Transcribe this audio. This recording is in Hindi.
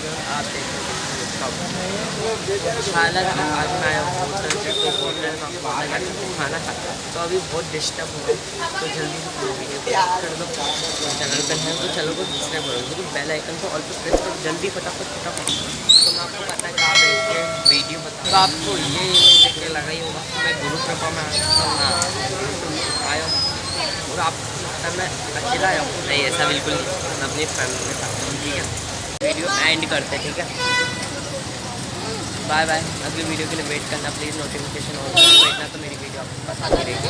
आप देख हालाँकि आज मैं आया हूँ होटल से तो होटल में आपको खाना खाता तो अभी बहुत डिस्टर्ब हुआ तो जल्दी से वीडियो कर दो चैनल पर है तो चलो को दूसरे बोलो क्योंकि बेल आइकन को ऑल पर प्रेस करो जल्दी फटाफट फटाफट तो मैं आपको पता है कि आप देखिए वीडियो बता आपको ये देख के लगा ही होगा मैं गुरु कृपा में आया हूँ। और आप मैं अकेला आया हूँ नहीं ऐसा बिल्कुल नहीं अपनी फैमिली के साथ ठीक है? वीडियो एंड करते ठीक है? बाय बाय अगली वीडियो के लिए वेट करना प्लीज़ नोटिफिकेशन और करना तो मेरी वीडियो आपके पास आती रहेगी